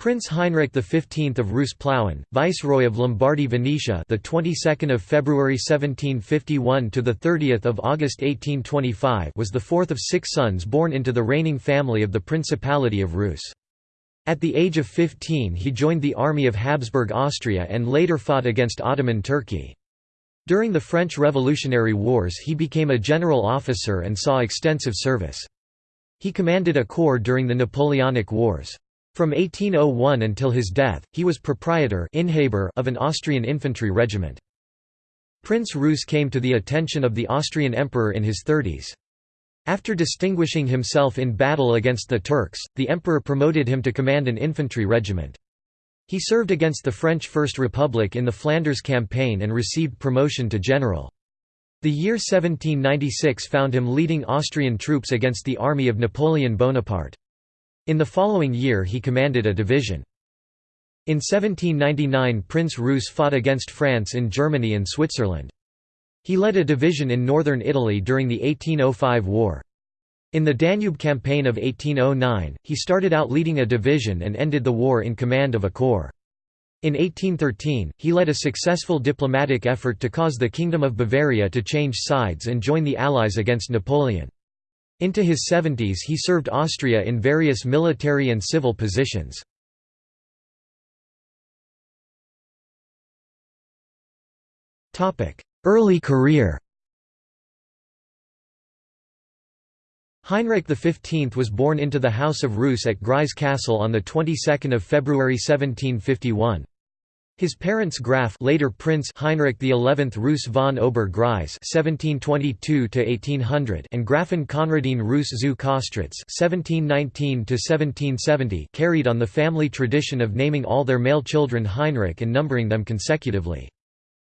Prince Heinrich XV of Reuss Plauen, Viceroy of Lombardy Venetia, the 22nd of February 1751 to the 30th of August 1825, was the fourth of six sons born into the reigning family of the Principality of Reuss. At the age of 15 he joined the army of Habsburg Austria and later fought against Ottoman Turkey. During the French Revolutionary Wars he became a general officer and saw extensive service. He commanded a corps during the Napoleonic Wars. From 1801 until his death, he was proprietor of an Austrian infantry regiment. Prince Reuss came to the attention of the Austrian emperor in his thirties. After distinguishing himself in battle against the Turks, the emperor promoted him to command an infantry regiment. He served against the French First Republic in the Flanders campaign and received promotion to general. The year 1796 found him leading Austrian troops against the army of Napoleon Bonaparte. In the following year he commanded a division. In 1799 Prince Reuss fought against France in Germany and Switzerland. He led a division in northern Italy during the 1805 war. In the Danube campaign of 1809, he started out leading a division and ended the war in command of a corps. In 1813, he led a successful diplomatic effort to cause the Kingdom of Bavaria to change sides and join the Allies against Napoleon. Into his 70s he served Austria in various military and civil positions. Early career Heinrich XV was born into the House of Reuss at Greiz Castle on the 22nd of February 1751. His parents Graf later Prince Heinrich XI Reuss von Ober-Greiz (1722–1800) and Grafin Konradine Reuss zu Kostritz (1719–1770) carried on the family tradition of naming all their male children Heinrich and numbering them consecutively.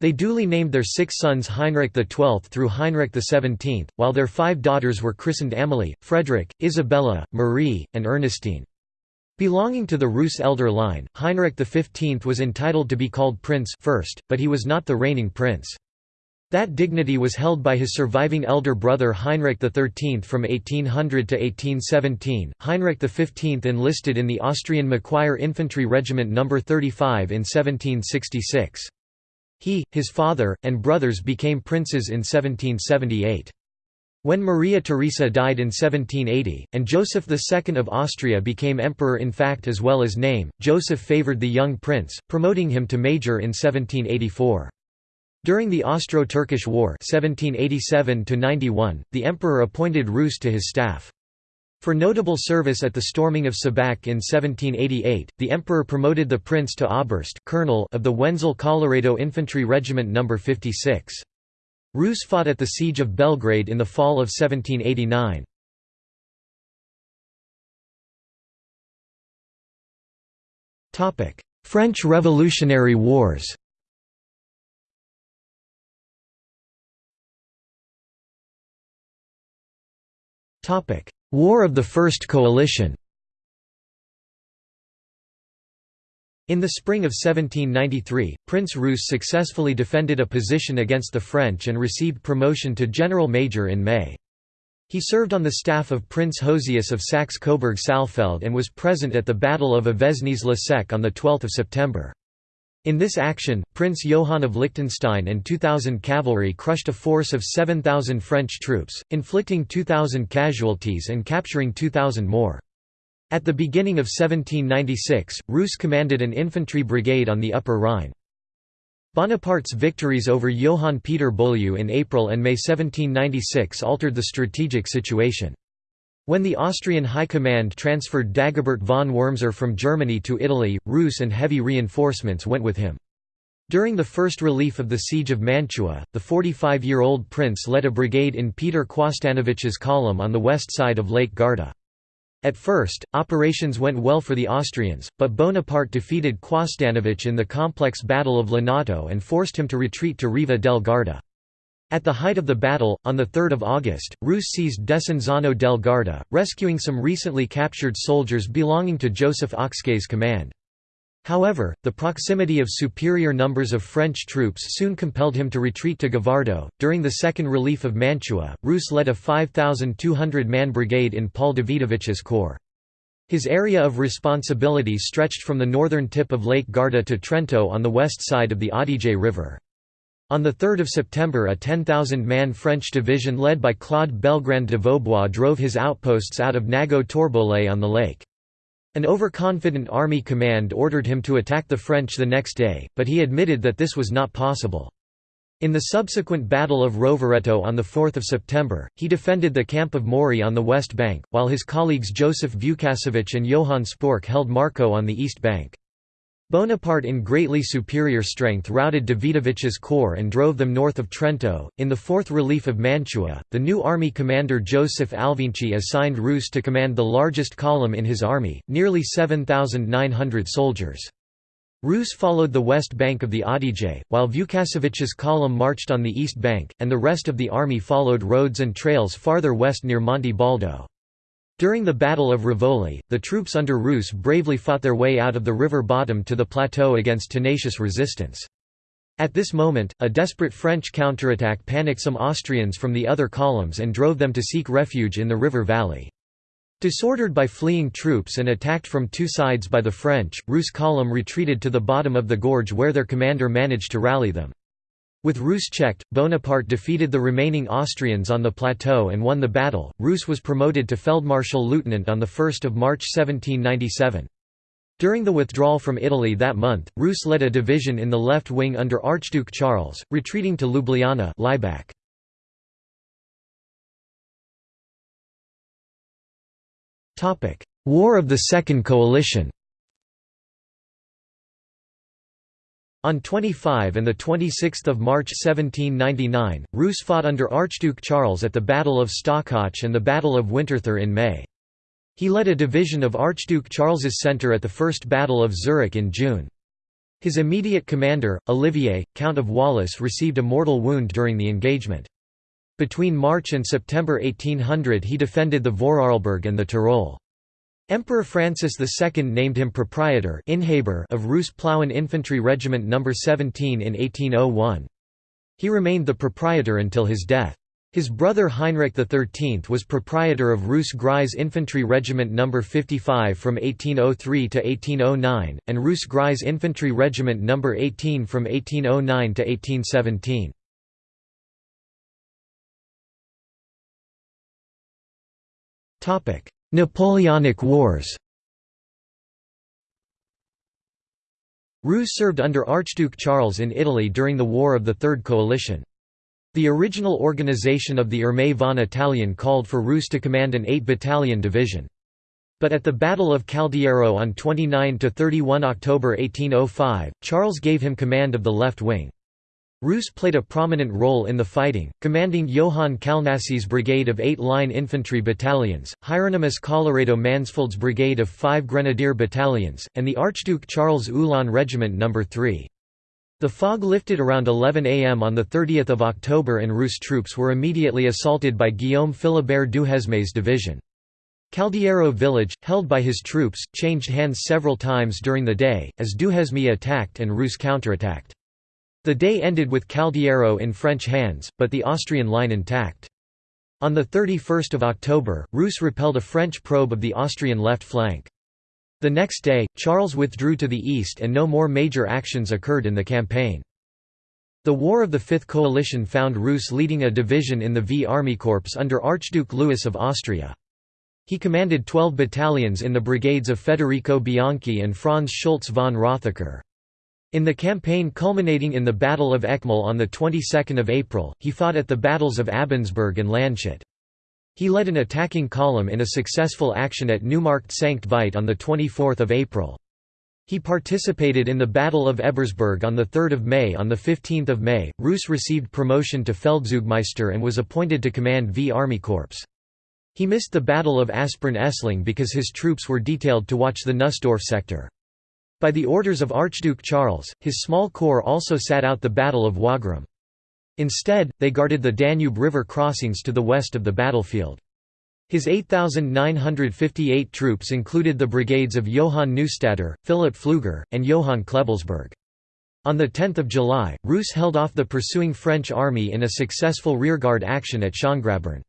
They duly named their six sons Heinrich XII through Heinrich XVII, while their five daughters were christened Amalie, Frederick, Isabella, Marie, and Ernestine. Belonging to the Reuss elder line, Heinrich XV was entitled to be called prince first, but he was not the reigning prince. That dignity was held by his surviving elder brother Heinrich XIII from 1800 to 1817. Heinrich XV enlisted in the Austrian Macquire Infantry Regiment No. 35 in 1766. He, his father, and brothers became princes in 1778. When Maria Theresa died in 1780, and Joseph II of Austria became emperor in fact as well as name, Joseph favoured the young prince, promoting him to major in 1784. During the Austro-Turkish War 1787 the emperor appointed Reuss to his staff. For notable service at the storming of Šabac in 1788, the emperor promoted the prince to Oberst colonel of the Wenzel Colloredo Infantry Regiment No. 56. Reuss fought at the Siege of Belgrade in the fall of 1789. French Revolutionary Wars War of the First Coalition In the spring of 1793, Prince Reuss successfully defended a position against the French and received promotion to general major in May. He served on the staff of Prince Josias of Saxe-Coburg-Saalfeld and was present at the Battle of Avesnes-le-Sec on 12 September. In this action, Prince Johann of Liechtenstein and 2,000 cavalry crushed a force of 7,000 French troops, inflicting 2,000 casualties and capturing 2,000 more. At the beginning of 1796, Reuss commanded an infantry brigade on the Upper Rhine. Bonaparte's victories over Johann Peter Beaulieu in April and May 1796 altered the strategic situation. When the Austrian High Command transferred Dagobert von Wurmser from Germany to Italy, Reuss and heavy reinforcements went with him. During the first relief of the siege of Mantua, the 45-year-old prince led a brigade in Peter Quasdanovich's column on the west side of Lake Garda. At first, operations went well for the Austrians, but Bonaparte defeated Quasdanovich in the complex Battle of Lonato and forced him to retreat to Riva del Garda. At the height of the battle, on 3 August, Reuss seized Desenzano del Garda, rescuing some recently captured soldiers belonging to Joseph Ocskay's command. However, the proximity of superior numbers of French troops soon compelled him to retreat to Gavardo. During the second relief of Mantua, Reuss led a 5,200 man brigade in Paul Davidovich's corps. His area of responsibility stretched from the northern tip of Lake Garda to Trento on the west side of the Adige River. On 3 September a 10,000-man French division led by Claude Belgrand de Vaubois drove his outposts out of Nago Torbole on the lake. An overconfident army command ordered him to attack the French the next day, but he admitted that this was not possible. In the subsequent Battle of Rovereto on 4 September, he defended the camp of Mori on the west bank, while his colleagues Joseph Vukasovic and Johann Spork held Marco on the east bank. Bonaparte in greatly superior strength routed Davidovic's corps and drove them north of Trento. In the Fourth Relief of Mantua, the new army commander Joseph Alvinczi assigned Reuss to command the largest column in his army, nearly 7,900 soldiers. Reuss followed the west bank of the Adige, while Vukasovic's column marched on the east bank, and the rest of the army followed roads and trails farther west near Monte Baldo. During the Battle of Rivoli, the troops under Reuss bravely fought their way out of the river bottom to the plateau against tenacious resistance. At this moment, a desperate French counterattack panicked some Austrians from the other columns and drove them to seek refuge in the river valley. Disordered by fleeing troops and attacked from two sides by the French, Reuss' column retreated to the bottom of the gorge where their commander managed to rally them. With Reuss checked, Bonaparte defeated the remaining Austrians on the plateau and won the battle. Reuss was promoted to Feldmarschall Lieutenant on 1 March 1797. During the withdrawal from Italy that month, Reuss led a division in the left wing under Archduke Charles, retreating to Ljubljana Laibach. War of the Second Coalition On 25 and 26 March 1799, Reuss fought under Archduke Charles at the Battle of Stockach and the Battle of Winterthur in May. He led a division of Archduke Charles's centre at the First Battle of Zurich in June. His immediate commander, Olivier, Count of Wallis received a mortal wound during the engagement. Between March and September 1800 he defended the Vorarlberg and the Tyrol. Emperor Francis II named him proprietor of Reuss Plauen Infantry Regiment No. 17 in 1801. He remained the proprietor until his death. His brother Heinrich XIII was proprietor of Reuss Greiz Infantry Regiment No. 55 from 1803 to 1809, and Reuss Greiz Infantry Regiment No. 18 from 1809 to 1817. Napoleonic Wars Reuss served under Archduke Charles in Italy during the War of the Third Coalition. The original organization of the Armée von Italien called for Reuss to command an 8-battalion division. But at the Battle of Caldiero on 29–31 October 1805, Charles gave him command of the left wing. Reuss played a prominent role in the fighting, commanding Johann Kalnassy's brigade of eight line infantry battalions, Hieronymus Colloredo Mansfeld's brigade of five grenadier battalions, and the Archduke Charles Uhlan Regiment No. 3. The fog lifted around 11 am on 30 October and Reuss troops were immediately assaulted by Guillaume Philibert Duhesme's division. Caldiero village, held by his troops, changed hands several times during the day, as Duhesme attacked and Reuss counterattacked. The day ended with Caldiero in French hands, but the Austrian line intact. On 31 October, Reuss repelled a French probe of the Austrian left flank. The next day, Charles withdrew to the east and no more major actions occurred in the campaign. The War of the Fifth Coalition found Reuss leading a division in the V Army Corps under Archduke Louis of Austria. He commanded 12 battalions in the brigades of Federico Bianchi and Franz Schultz von Rothacker. In the campaign culminating in the Battle of Eckmühl on the 22nd of April, he fought at the battles of Abensberg and Landshut. He led an attacking column in a successful action at Neumarkt Sankt Veit on 24 April. He participated in the Battle of Ebersberg on 3 May On 15 May, Reuss received promotion to Feldzeugmeister and was appointed to command V Army Corps. He missed the Battle of Aspern-Essling because his troops were detailed to watch the Nussdorf sector. By the orders of Archduke Charles, his small corps also sat out the Battle of Wagram. Instead, they guarded the Danube River crossings to the west of the battlefield. His 8,958 troops included the brigades of Johann Neustaedter, Philipp Pfluger, and Johann Klebelsberg. On 10 July, Reuss held off the pursuing French army in a successful rearguard action at Schongrabern.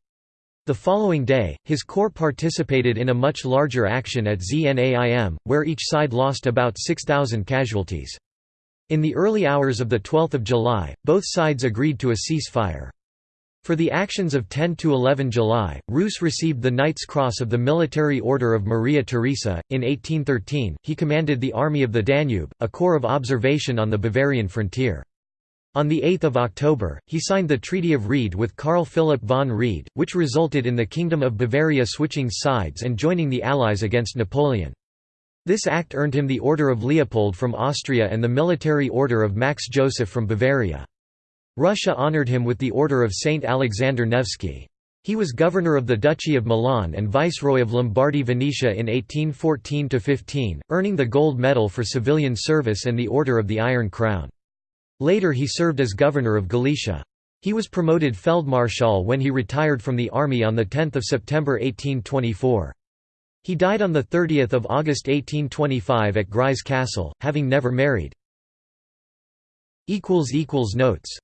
The following day, his corps participated in a much larger action at Znaim, where each side lost about 6,000 casualties. In the early hours of 12 July, both sides agreed to a ceasefire. For the actions of 10 to 11 July, Reuss received the Knight's Cross of the Military Order of Maria Theresa. In 1813, he commanded the Army of the Danube, a corps of observation on the Bavarian frontier. On 8 October, he signed the Treaty of Ried with Karl Philipp von Ried, which resulted in the Kingdom of Bavaria switching sides and joining the Allies against Napoleon. This act earned him the Order of Leopold from Austria and the Military Order of Max Joseph from Bavaria. Russia honoured him with the Order of Saint Alexander Nevsky. He was governor of the Duchy of Milan and viceroy of Lombardy-Venetia in 1814–15, earning the Gold Medal for civilian service and the Order of the Iron Crown. Later he served as governor of Galicia. He was promoted Feldmarschall when he retired from the army on 10 September 1824. He died on 30 August 1825 at Greiz Castle, having never married. Notes